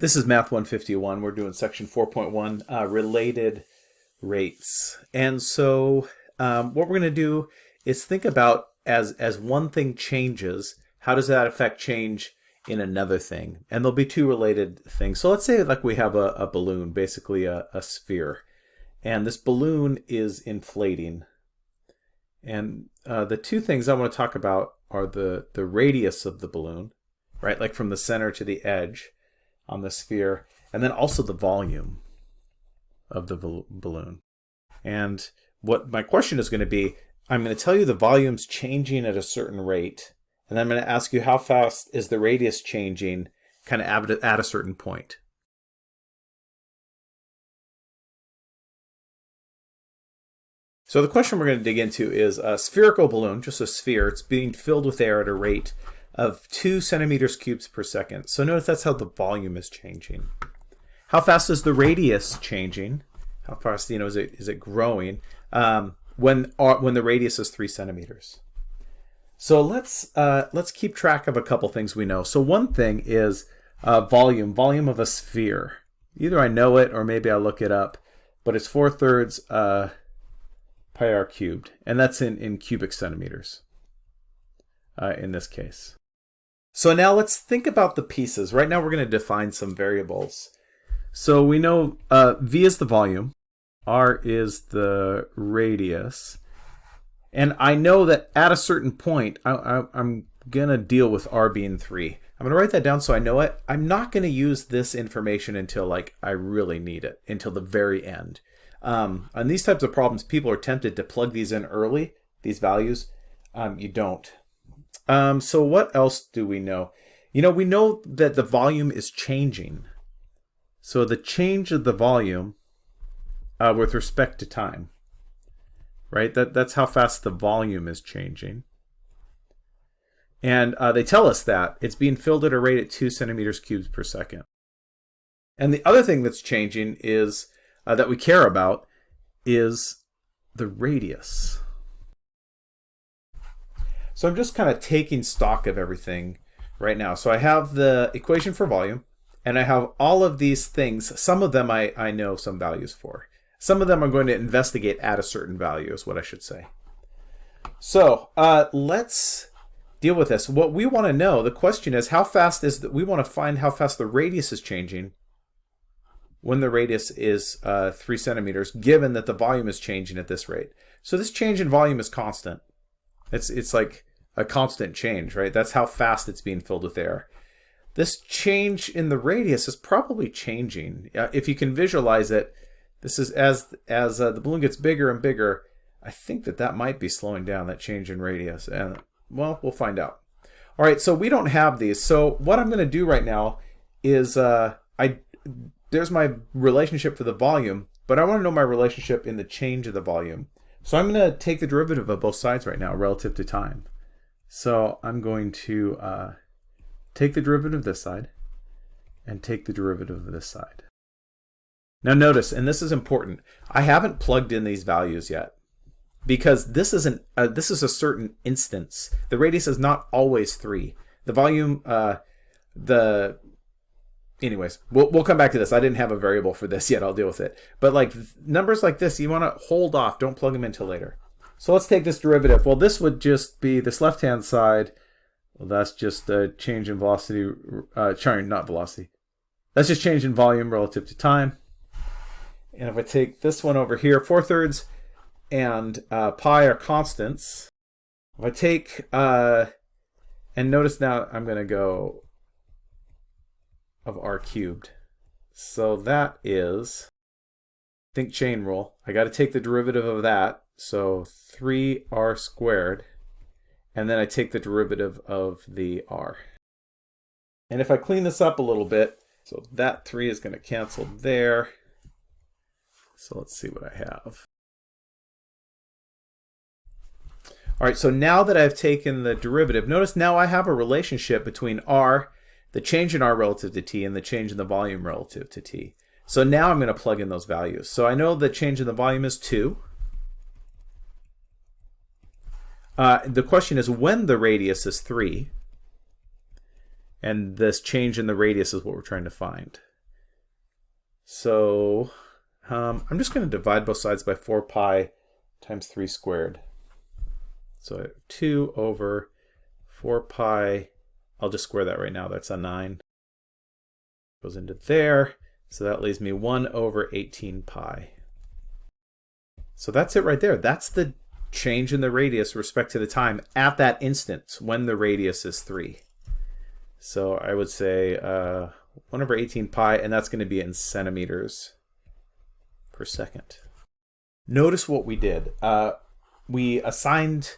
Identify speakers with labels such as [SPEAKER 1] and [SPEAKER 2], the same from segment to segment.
[SPEAKER 1] This is Math 151. We're doing section 4.1, uh, related rates. And so um, what we're going to do is think about as, as one thing changes, how does that affect change in another thing? And there'll be two related things. So let's say like we have a, a balloon, basically a, a sphere. And this balloon is inflating. And uh, the two things I want to talk about are the, the radius of the balloon, right? Like from the center to the edge on the sphere, and then also the volume of the balloon. And what my question is going to be, I'm going to tell you the volume's changing at a certain rate, and I'm going to ask you how fast is the radius changing kind of at a certain point. So the question we're going to dig into is a spherical balloon, just a sphere. It's being filled with air at a rate of 2 centimeters cubes per second. So notice that's how the volume is changing. How fast is the radius changing? How fast, you know, is it is it growing um, when uh, when the radius is 3 centimeters? So let's uh, let's keep track of a couple things we know. So one thing is uh, volume, volume of a sphere. Either I know it or maybe I look it up, but it's 4 thirds uh, pi r cubed, and that's in, in cubic centimeters uh, in this case. So now let's think about the pieces. Right now we're going to define some variables. So we know uh, V is the volume, R is the radius, and I know that at a certain point I, am going to deal with R being 3. I'm going to write that down so I know it. I'm not going to use this information until like I really need it, until the very end. Um, on these types of problems, people are tempted to plug these in early, these values. Um, you don't. Um, so what else do we know? You know, we know that the volume is changing. So the change of the volume uh, with respect to time, right? That, that's how fast the volume is changing. And uh, they tell us that it's being filled at a rate at 2 centimeters cubed per second. And the other thing that's changing is uh, that we care about is the radius. So I'm just kind of taking stock of everything right now. So I have the equation for volume, and I have all of these things. Some of them I, I know some values for. Some of them I'm going to investigate at a certain value is what I should say. So uh, let's deal with this. What we want to know, the question is how fast is that we want to find how fast the radius is changing when the radius is uh, 3 centimeters, given that the volume is changing at this rate. So this change in volume is constant. It's, it's like a constant change, right? That's how fast it's being filled with air. This change in the radius is probably changing. Uh, if you can visualize it, this is as as uh, the balloon gets bigger and bigger, I think that that might be slowing down, that change in radius. And well, we'll find out. All right, so we don't have these. So what I'm going to do right now is uh, I there's my relationship for the volume, but I want to know my relationship in the change of the volume. So I'm going to take the derivative of both sides right now relative to time. So I'm going to uh, take the derivative of this side and take the derivative of this side. Now notice, and this is important, I haven't plugged in these values yet because this is an uh, this is a certain instance. The radius is not always three. The volume, uh, the anyways, we'll we'll come back to this. I didn't have a variable for this yet. I'll deal with it. But like numbers like this, you want to hold off. Don't plug them until later. So let's take this derivative. Well, this would just be this left-hand side. Well, that's just a change in velocity, uh, sorry, not velocity. That's just change in volume relative to time. And if I take this one over here, 4 thirds and uh, pi are constants. If I take, uh, and notice now I'm going to go of r cubed. So that is, think chain rule. I got to take the derivative of that. So 3r squared, and then I take the derivative of the r. And if I clean this up a little bit, so that 3 is going to cancel there. So let's see what I have. All right, so now that I've taken the derivative, notice now I have a relationship between r, the change in r relative to t, and the change in the volume relative to t. So now I'm going to plug in those values. So I know the change in the volume is 2. Uh, the question is when the radius is 3, and this change in the radius is what we're trying to find. So um, I'm just going to divide both sides by 4 pi times 3 squared. So 2 over 4 pi, I'll just square that right now, that's a 9. Goes into there, so that leaves me 1 over 18 pi. So that's it right there. That's the change in the radius respect to the time at that instant when the radius is 3. So I would say uh, 1 over 18 pi, and that's going to be in centimeters per second. Notice what we did. Uh, we assigned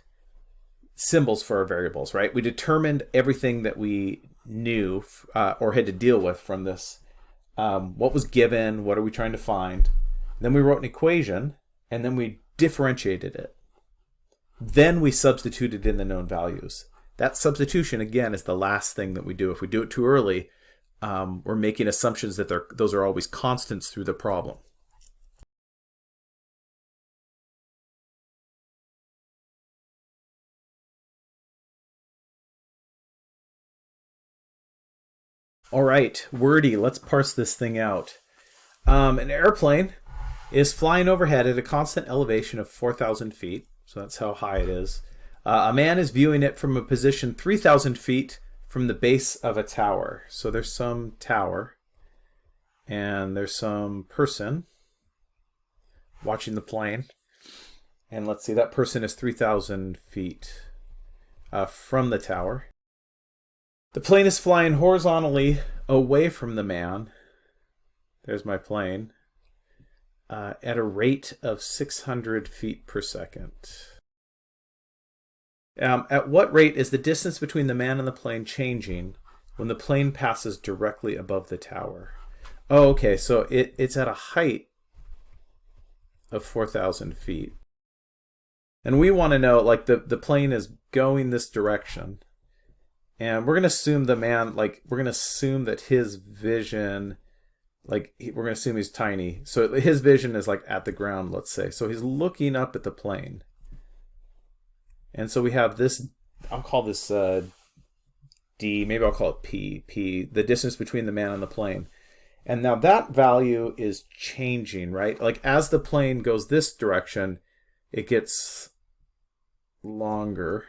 [SPEAKER 1] symbols for our variables, right? We determined everything that we knew uh, or had to deal with from this. Um, what was given? What are we trying to find? Then we wrote an equation, and then we differentiated it. Then we substituted in the known values. That substitution, again, is the last thing that we do. If we do it too early, um, we're making assumptions that those are always constants through the problem. All right, wordy, let's parse this thing out. Um, an airplane is flying overhead at a constant elevation of 4,000 feet. So that's how high it is. Uh, a man is viewing it from a position 3,000 feet from the base of a tower. So there's some tower and there's some person watching the plane. And let's see, that person is 3,000 feet uh, from the tower. The plane is flying horizontally away from the man. There's my plane. Uh, at a rate of 600 feet per second. Um, at what rate is the distance between the man and the plane changing when the plane passes directly above the tower? Oh, okay, so it, it's at a height of 4,000 feet. And we want to know, like, the, the plane is going this direction. And we're going to assume the man, like, we're going to assume that his vision, like, we're going to assume he's tiny. So his vision is, like, at the ground, let's say. So he's looking up at the plane. And so we have this, I'll call this uh, D, maybe I'll call it P, P, the distance between the man and the plane. And now that value is changing, right? Like as the plane goes this direction, it gets longer.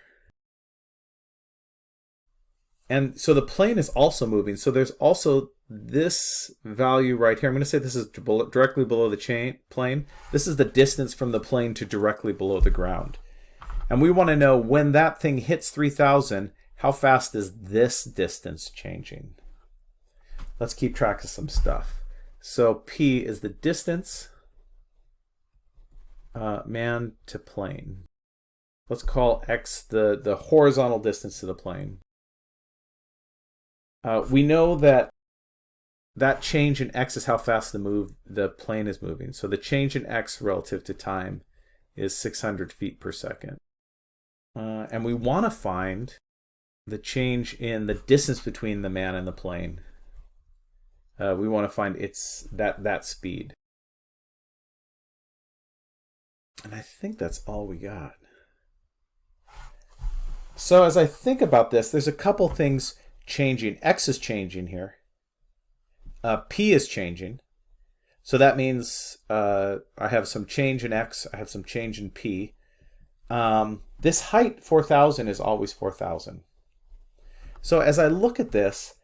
[SPEAKER 1] And so the plane is also moving. So there's also this value right here. I'm going to say this is directly below the chain plane. This is the distance from the plane to directly below the ground. And we want to know when that thing hits 3000, how fast is this distance changing? Let's keep track of some stuff. So P is the distance uh, man to plane. Let's call X the, the horizontal distance to the plane. Uh, we know that that change in x is how fast the move the plane is moving. So the change in x relative to time is 600 feet per second. Uh, and we want to find the change in the distance between the man and the plane. Uh, we want to find its that that speed. And I think that's all we got. So as I think about this, there's a couple things changing. X is changing here. Uh, P is changing. So that means uh, I have some change in X, I have some change in P. Um, this height, 4,000, is always 4,000. So as I look at this,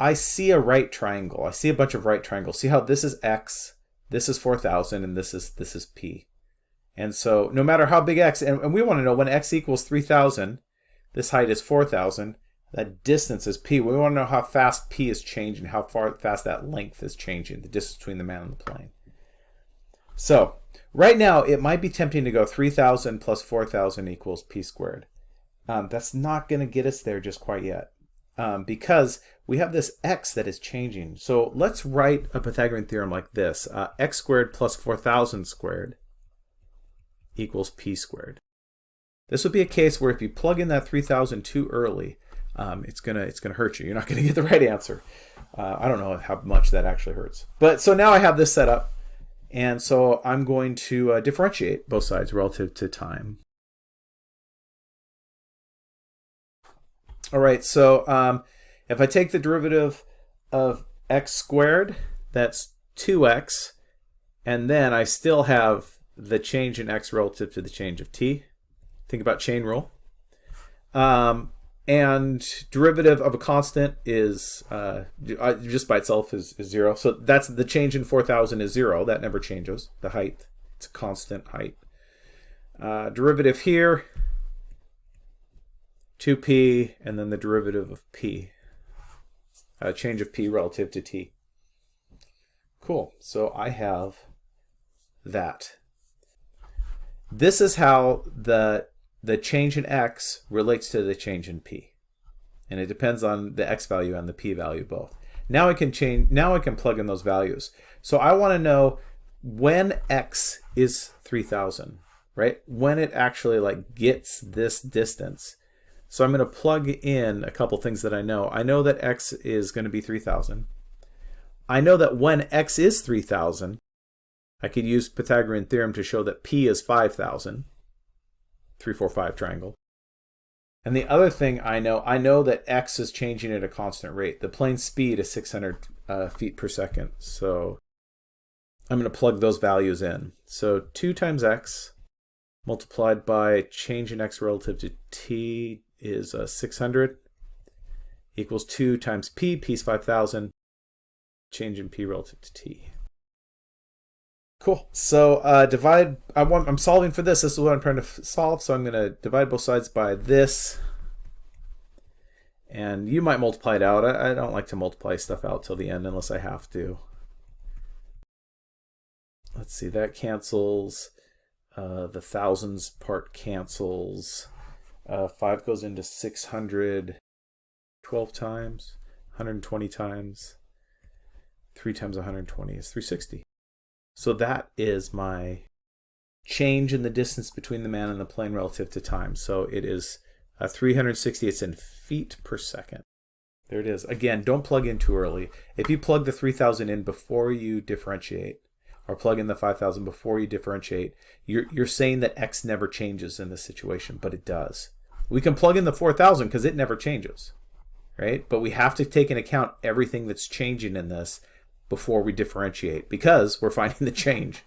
[SPEAKER 1] I see a right triangle. I see a bunch of right triangles. See how this is X, this is 4,000, and this is this is P. And so no matter how big X, and, and we want to know when X equals 3,000, this height is 4,000, that distance is p. We want to know how fast p is changing, how far fast that length is changing, the distance between the man and the plane. So right now, it might be tempting to go 3,000 plus 4,000 equals p squared. Um, that's not going to get us there just quite yet um, because we have this x that is changing. So let's write a Pythagorean theorem like this. Uh, x squared plus 4,000 squared equals p squared. This would be a case where if you plug in that 3,000 too early, um, it's gonna it's gonna hurt you. You're not gonna get the right answer. Uh, I don't know how much that actually hurts. But so now I have this set up, and so I'm going to uh, differentiate both sides relative to time. All right, so um, if I take the derivative of x squared, that's 2x, and then I still have the change in x relative to the change of t. Think about chain rule. Um, and derivative of a constant is uh, just by itself is, is, zero. So that's the change in 4,000 is zero. That never changes, the height. It's a constant height. Uh, derivative here, 2p, and then the derivative of p. Uh, change of p relative to t. Cool. So I have that. This is how the the change in x relates to the change in p. And it depends on the x value and the p value both. Now I can change now I can plug in those values. So I want to know when x is 3000, right? When it actually like gets this distance. So I'm going to plug in a couple things that I know. I know that x is going to be 3000. I know that when x is 3000, I could use Pythagorean theorem to show that p is 5000. 345 triangle. And the other thing I know, I know that x is changing at a constant rate. The plane speed is 600 uh, feet per second. So I'm going to plug those values in. So 2 times x multiplied by change in x relative to t is uh, 600 equals 2 times p, p is 5,000, change in p relative to t. Cool. So uh, divide, I want, I'm solving for this. This is what I'm trying to solve. So I'm going to divide both sides by this. And you might multiply it out. I, I don't like to multiply stuff out till the end unless I have to. Let's see, that cancels. Uh, the thousands part cancels. Uh, 5 goes into 600 12 times, 120 times. 3 times 120 is 360. So that is my change in the distance between the man and the plane relative to time. So it is uh, 360, it's in feet per second. There it is. Again, don't plug in too early. If you plug the 3000 in before you differentiate, or plug in the 5000 before you differentiate, you're, you're saying that x never changes in this situation, but it does. We can plug in the 4000 because it never changes, right? But we have to take into account everything that's changing in this before we differentiate because we're finding the change.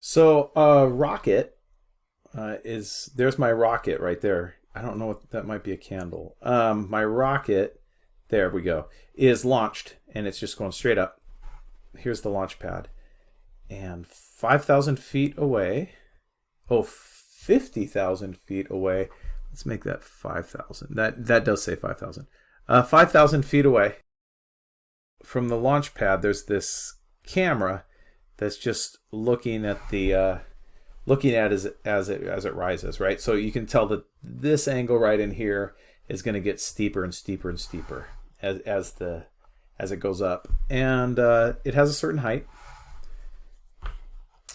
[SPEAKER 1] So a uh, rocket uh, is, there's my rocket right there. I don't know what, that might be a candle. Um, my rocket, there we go, is launched and it's just going straight up. Here's the launch pad. And 5,000 feet away. Oh, 50,000 feet away. Let's make that 5,000. That, that does say 5,000. Uh, 5,000 feet away from the launch pad, there's this camera that's just looking at the uh, looking at as as it as it rises, right? So you can tell that this angle right in here is going to get steeper and steeper and steeper as as the as it goes up, and uh, it has a certain height.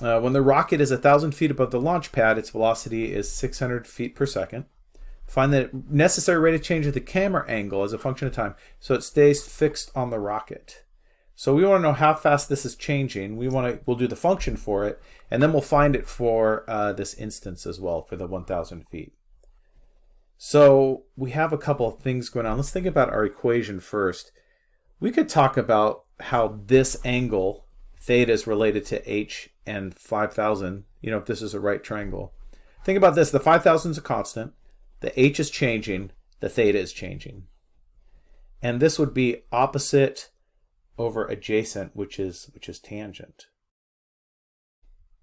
[SPEAKER 1] Uh, when the rocket is 1,000 feet above the launch pad, its velocity is 600 feet per second. Find the necessary rate of change of the camera angle as a function of time so it stays fixed on the rocket. So we want to know how fast this is changing. We want to, we'll do the function for it, and then we'll find it for uh, this instance as well for the 1,000 feet. So we have a couple of things going on. Let's think about our equation first. We could talk about how this angle, theta, is related to h and 5,000, you know, if this is a right triangle. Think about this, the 5,000 is a constant, the h is changing, the theta is changing. And this would be opposite over adjacent, which is, which is tangent.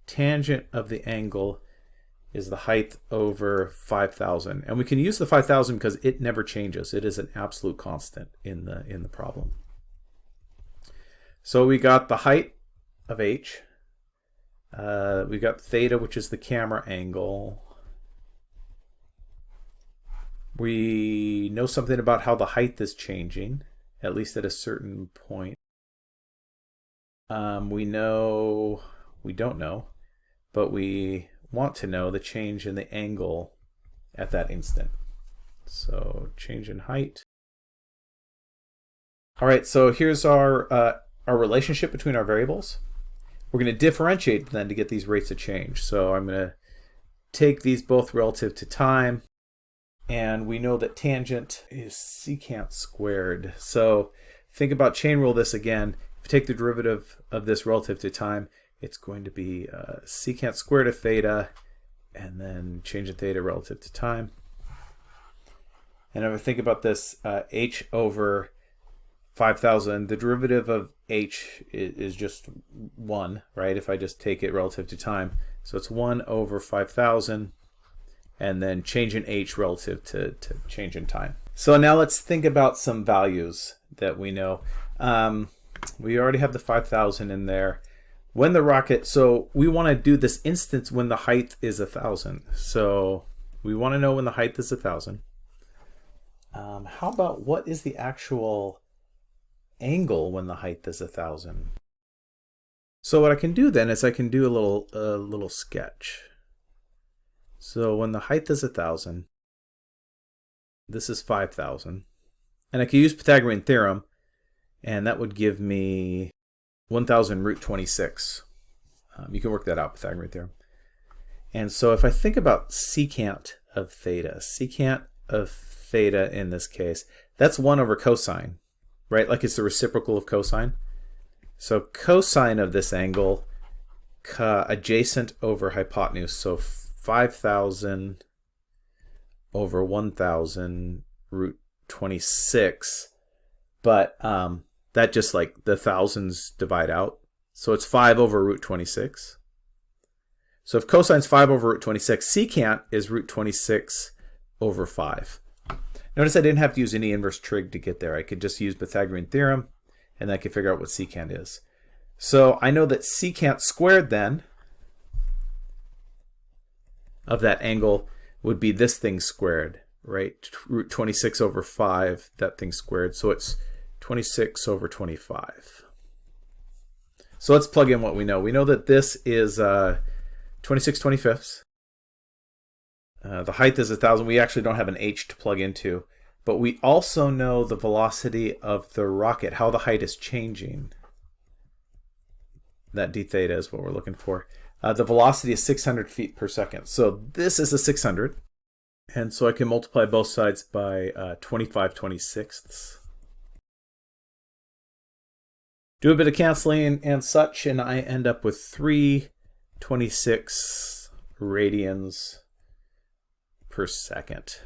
[SPEAKER 1] Tangent of the angle is the height over 5,000. And we can use the 5,000 because it never changes. It is an absolute constant in the, in the problem. So we got the height of h, uh, we've got theta, which is the camera angle. We know something about how the height is changing, at least at a certain point. Um, we know, we don't know, but we want to know the change in the angle at that instant. So change in height. All right, so here's our, uh, our relationship between our variables we're going to differentiate then to get these rates of change. So I'm going to take these both relative to time, and we know that tangent is secant squared. So think about chain rule this again. If you take the derivative of this relative to time, it's going to be uh, secant squared of theta, and then change in theta relative to time. And if I think about this, uh, h over 5,000, the derivative of h is, just 1, right? If I just take it relative to time. So it's 1 over 5,000, and then change in h relative to, to change in time. So now let's think about some values that we know. Um, we already have the 5,000 in there. When the rocket, so we want to do this instance when the height is a 1,000. So we want to know when the height is a 1,000. Um, how about what is the actual angle when the height is a thousand? So what I can do then is I can do a little a little sketch. So when the height is a thousand, this is five thousand, and I could use Pythagorean theorem, and that would give me 1,000 root 26. Um, you can work that out, Pythagorean theorem. And so if I think about secant of theta, secant of theta in this case, that's 1 over cosine, right? Like it's the reciprocal of cosine. So cosine of this angle, adjacent over hypotenuse, so 5,000 over 1,000 root 26. But um, that just like the thousands divide out. So it's 5 over root 26. So if cosine's 5 over root 26, secant is root 26 over 5. Notice I didn't have to use any inverse trig to get there. I could just use Pythagorean theorem, and I could figure out what secant is. So I know that secant squared then of that angle would be this thing squared, right? Root 26 over 5, that thing squared. So it's 26 over 25. So let's plug in what we know. We know that this is uh, 26 25ths. Uh, the height is a 1,000. We actually don't have an h to plug into. But we also know the velocity of the rocket, how the height is changing. That d theta is what we're looking for. Uh, the velocity is 600 feet per second. So this is a 600. And so I can multiply both sides by uh, 25 26ths. Do a bit of canceling and such, and I end up with 326 radians per second.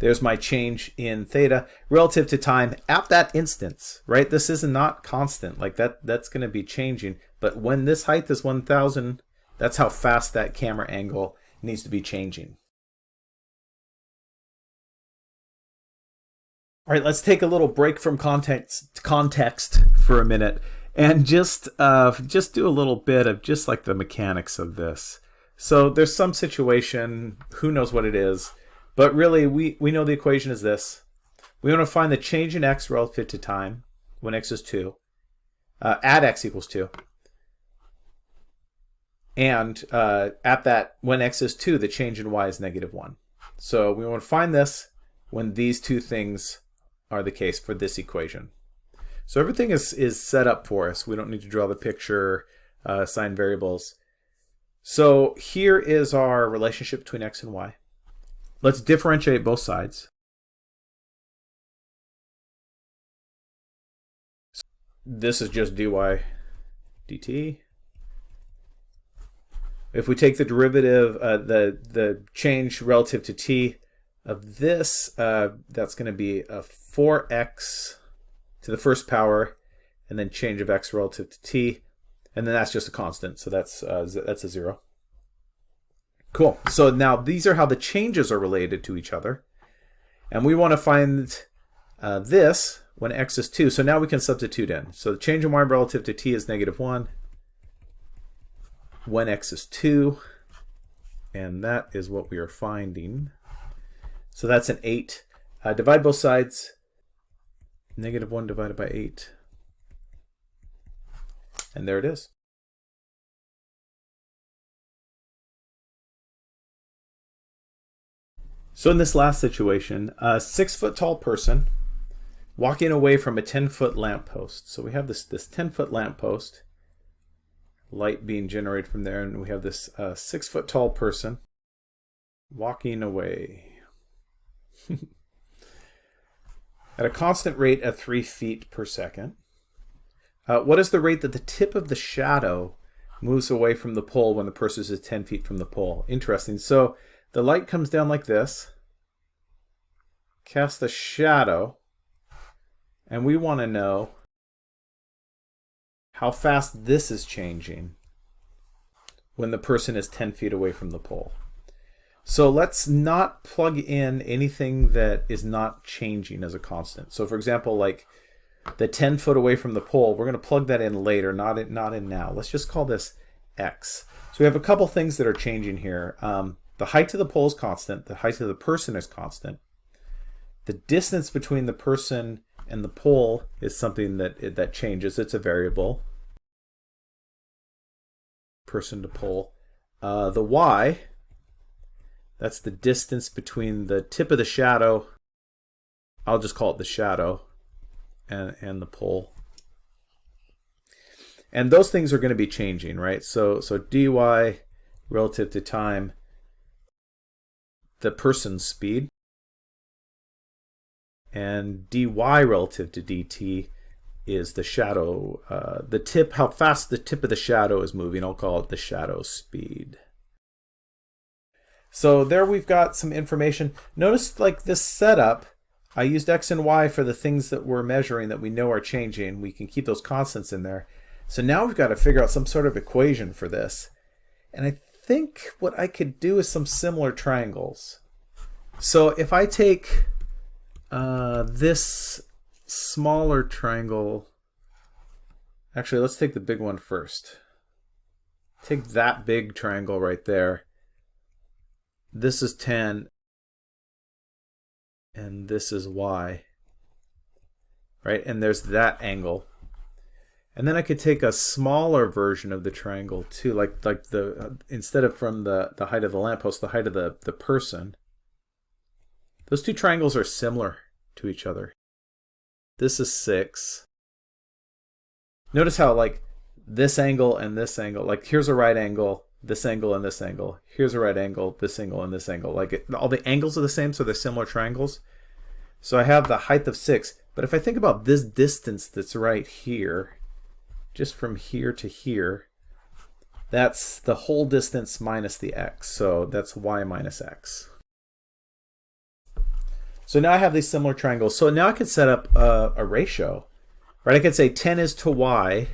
[SPEAKER 1] There's my change in theta relative to time at that instance, right? This is not constant. Like that, that's going to be changing. But when this height is 1000, that's how fast that camera angle needs to be changing. All right, let's take a little break from context context for a minute and just uh, just do a little bit of just like the mechanics of this. So there's some situation, who knows what it is, but really we, we know the equation is this. We want to find the change in x relative to time when x is 2, uh, at x equals 2. And uh, at that, when x is 2, the change in y is negative 1. So we want to find this when these two things are the case for this equation. So everything is, is set up for us. We don't need to draw the picture, uh, assign variables. So here is our relationship between x and y. Let's differentiate both sides. This is just dy dt. If we take the derivative, uh, the, the change relative to t of this, uh, that's going to be a 4x to the first power, and then change of x relative to t and then that's just a constant, so that's uh, that's a zero. Cool. So now these are how the changes are related to each other. And we want to find uh, this when x is 2. So now we can substitute in. So the change in y relative to t is negative 1 when x is 2. And that is what we are finding. So that's an 8. Uh, divide both sides. Negative 1 divided by 8. And there it is. So in this last situation, a six foot tall person walking away from a 10 foot lamppost. So we have this, this 10 foot lamppost light being generated from there, and we have this uh, six foot tall person walking away. At a constant rate of three feet per second. Uh, what is the rate that the tip of the shadow moves away from the pole when the person is 10 feet from the pole? Interesting. So the light comes down like this, casts a shadow, and we want to know how fast this is changing when the person is 10 feet away from the pole. So let's not plug in anything that is not changing as a constant. So for example, like the 10 foot away from the pole, we're going to plug that in later, not in, not in now. Let's just call this x. So we have a couple things that are changing here. Um, the height of the pole is constant. The height of the person is constant. The distance between the person and the pole is something that that changes. It's a variable. Person to pole. Uh, the y that's the distance between the tip of the shadow, I'll just call it the shadow, and, and the pole. And those things are going to be changing, right? So, so dy relative to time, the person's speed, and dy relative to dt is the shadow, uh, the tip, how fast the tip of the shadow is moving. I'll call it the shadow speed. So there we've got some information. Notice like this setup, I used X and Y for the things that we're measuring that we know are changing. We can keep those constants in there. So now we've got to figure out some sort of equation for this. And I think what I could do is some similar triangles. So if I take uh, this smaller triangle, actually let's take the big one first. Take that big triangle right there. This is 10 and this is y. Right? And there's that angle and then I could take a smaller version of the triangle too like like the uh, instead of from the the height of the lamppost the height of the the person those two triangles are similar to each other this is 6 notice how like this angle and this angle like here's a right angle this angle and this angle. Here's a right angle, this angle and this angle. Like it, all the angles are the same, so they're similar triangles. So I have the height of 6. But if I think about this distance that's right here, just from here to here, that's the whole distance minus the x. So that's y minus x. So now I have these similar triangles. So now I could set up a, a ratio. Right? I could say 10 is to y,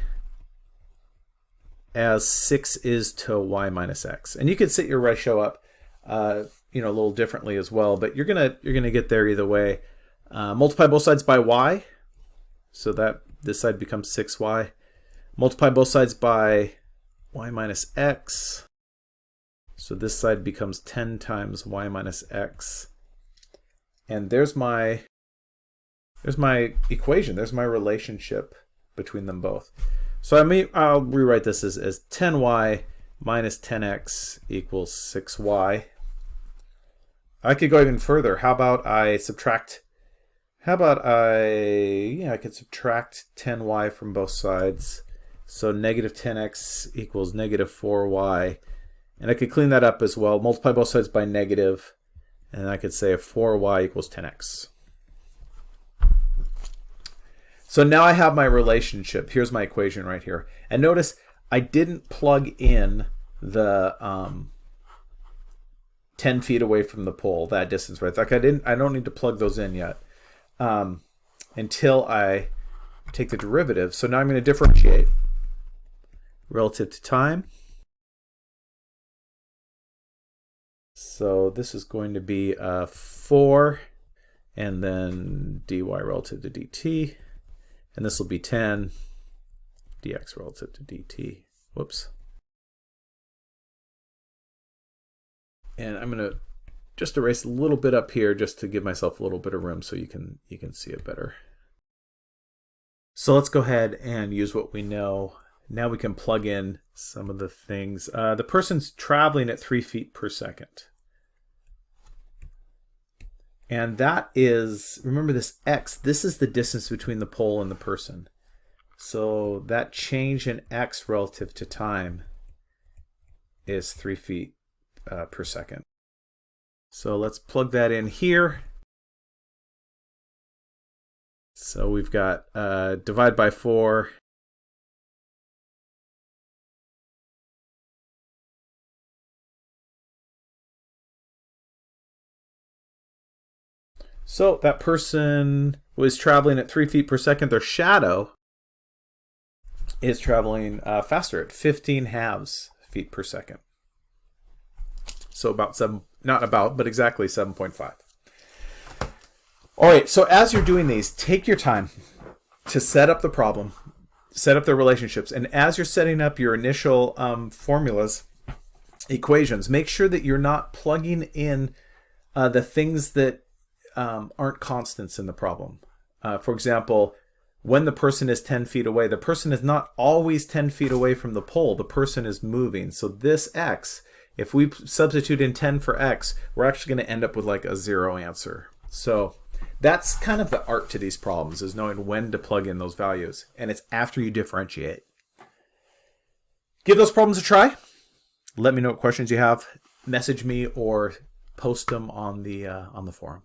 [SPEAKER 1] as 6 is to y minus x. And you could set your ratio up uh, you know, a little differently as well, but you're gonna you're gonna get there either way. Uh, multiply both sides by y, so that this side becomes 6y. Multiply both sides by y minus x, so this side becomes 10 times y minus x. And there's my there's my equation. There's my relationship between them both. So I may, I'll rewrite this as, as 10y minus 10x equals 6y. I could go even further. How about I subtract, how about I, yeah, I could subtract 10y from both sides. So negative 10x equals negative 4y. And I could clean that up as well. Multiply both sides by negative, and I could say 4y equals 10x. So now I have my relationship. Here's my equation right here. And notice I didn't plug in the um, 10 feet away from the pole, that distance right. Like I didn't, I don't need to plug those in yet um, until I take the derivative. So now I'm going to differentiate relative to time. So this is going to be uh, 4 and then dy relative to dt and this will be 10 dx relative to dt. Whoops. And I'm going to just erase a little bit up here just to give myself a little bit of room so you can you can see it better. So let's go ahead and use what we know. Now we can plug in some of the things. Uh, the person's traveling at three feet per second. And that is, remember this x, this is the distance between the pole and the person. So that change in x relative to time is 3 feet uh, per second. So let's plug that in here. So we've got uh, divide by 4 So that person was traveling at three feet per second. Their shadow is traveling uh, faster at 15 halves feet per second. So about seven, not about, but exactly 7.5. All right, so as you're doing these, take your time to set up the problem, set up the relationships, and as you're setting up your initial um, formulas, equations, make sure that you're not plugging in uh, the things that um, aren't constants in the problem. Uh, for example, when the person is 10 feet away, the person is not always 10 feet away from the pole. The person is moving. So this x, if we substitute in 10 for x, we're actually going to end up with like a zero answer. So that's kind of the art to these problems, is knowing when to plug in those values. And it's after you differentiate. Give those problems a try. Let me know what questions you have. Message me or post them on the uh, on the forum.